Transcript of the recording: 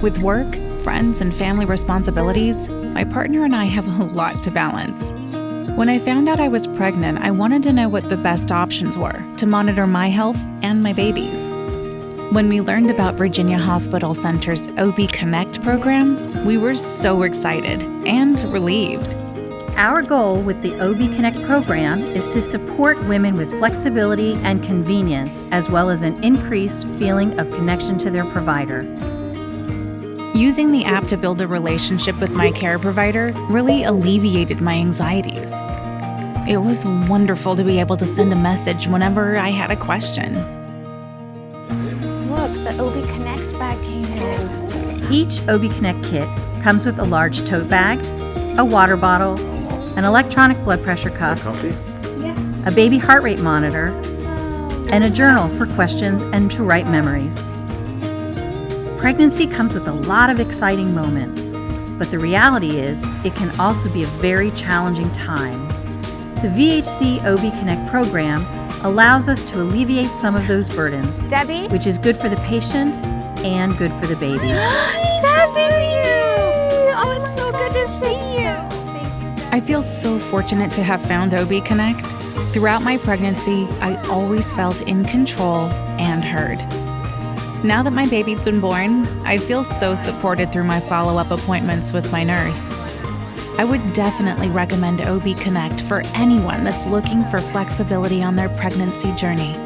With work, friends, and family responsibilities, my partner and I have a lot to balance. When I found out I was pregnant, I wanted to know what the best options were to monitor my health and my baby's. When we learned about Virginia Hospital Center's OB Connect program, we were so excited and relieved. Our goal with the OB Connect program is to support women with flexibility and convenience, as well as an increased feeling of connection to their provider. Using the app to build a relationship with my care provider really alleviated my anxieties. It was wonderful to be able to send a message whenever I had a question. Look, the OB Connect bag came in. Each OB Connect kit comes with a large tote bag, a water bottle, an electronic blood pressure cuff, a baby heart rate monitor, and a journal for questions and to write memories. Pregnancy comes with a lot of exciting moments, but the reality is it can also be a very challenging time. The VHC OB Connect program allows us to alleviate some of those burdens, Debbie? which is good for the patient and good for the baby. Debbie! Oh, it's so good to see you. I feel so fortunate to have found OB Connect. Throughout my pregnancy, I always felt in control and heard. Now that my baby's been born, I feel so supported through my follow up appointments with my nurse. I would definitely recommend OB Connect for anyone that's looking for flexibility on their pregnancy journey.